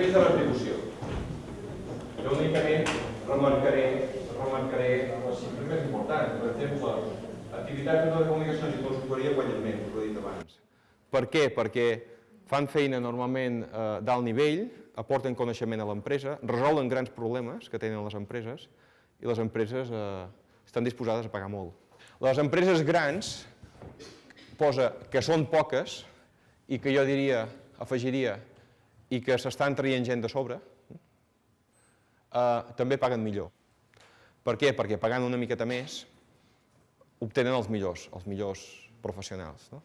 Nivell de retribució. Jo únicament remarcaré, remarcaré les xifres més importants. Per exemple, activitats de comunicacions i consultoria guanyen menys, us ho he dit abans. Per què? Perquè fan feina normalment eh, d'alt nivell, aporten coneixement a l'empresa, resolen grans problemes que tenen les empreses i les empreses eh, estan disposades a pagar molt. Les empreses grans posa que són poques i que jo diria, afegiria, i que s'estan traient gent de sobre, eh, també paguen millor. Per què? Perquè pagant una miqueta més obtenen els millors, els millors professionals. No?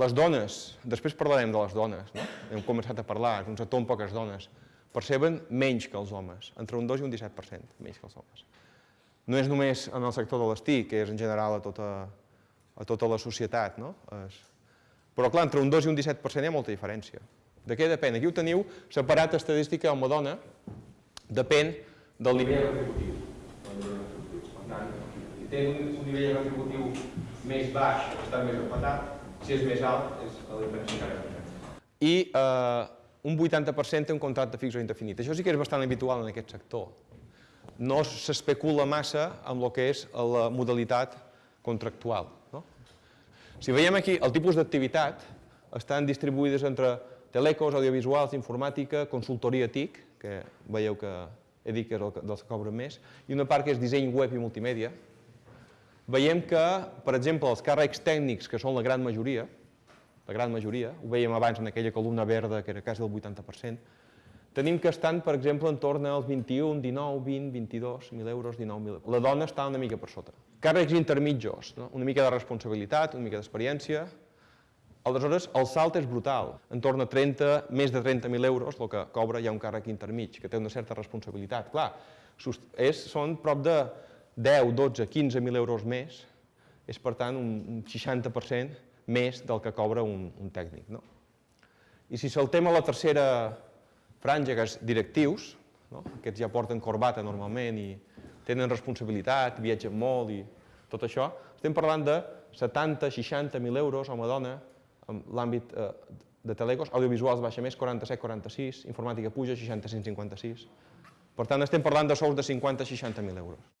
Les dones, després parlarem de les dones, no? hem començat a parlar, és un sector poques dones, perceben menys que els homes, entre un 2 i un 17% menys que els homes. No és només en el sector de l'estí, que és en general a tota, a tota la societat, no? És... Però clar, entre un 2 i un 17% hi ha molta diferència. De què depèn? Aquí ho teniu separat estadística home-dona, depèn del nivell retributiu. Per tant, si té un, nivell retributiu més baix, està més empatat, si és més alt, és la diferència encara més I eh, un 80% té un contracte fix o indefinit. Això sí que és bastant habitual en aquest sector. No s'especula massa amb el que és la modalitat contractual. No? Si veiem aquí, el tipus d'activitat estan distribuïdes entre telecos, audiovisuals, informàtica, consultoria TIC, que veieu que he dit que és el dels que cobren més, i una part que és disseny web i multimèdia. Veiem que, per exemple, els càrrecs tècnics, que són la gran majoria, la gran majoria, ho veiem abans en aquella columna verda, que era quasi el 80%, tenim que estan, per exemple, en torn als 21, 19, 20, 22 mil euros, 19.000 euros. La dona està una mica per sota. Càrrecs intermitjos, no? una mica de responsabilitat, una mica d'experiència, Aleshores, el salt és brutal, en torn a 30, més de 30.000 euros, el que cobra ja un càrrec intermig, que té una certa responsabilitat. Clar, és, són prop de 10, 12, 15.000 euros més, és per tant un 60% més del que cobra un, un tècnic. No? I si saltem a la tercera franja, que és directius, no? aquests ja porten corbata normalment i tenen responsabilitat, viatgen molt i tot això, estem parlant de 70, 60.000 euros home-dona l'àmbit eh, de telecos, audiovisuals baixa més, 47-46, informàtica puja, 65-56. Per tant, estem parlant de sous de 50-60.000 euros.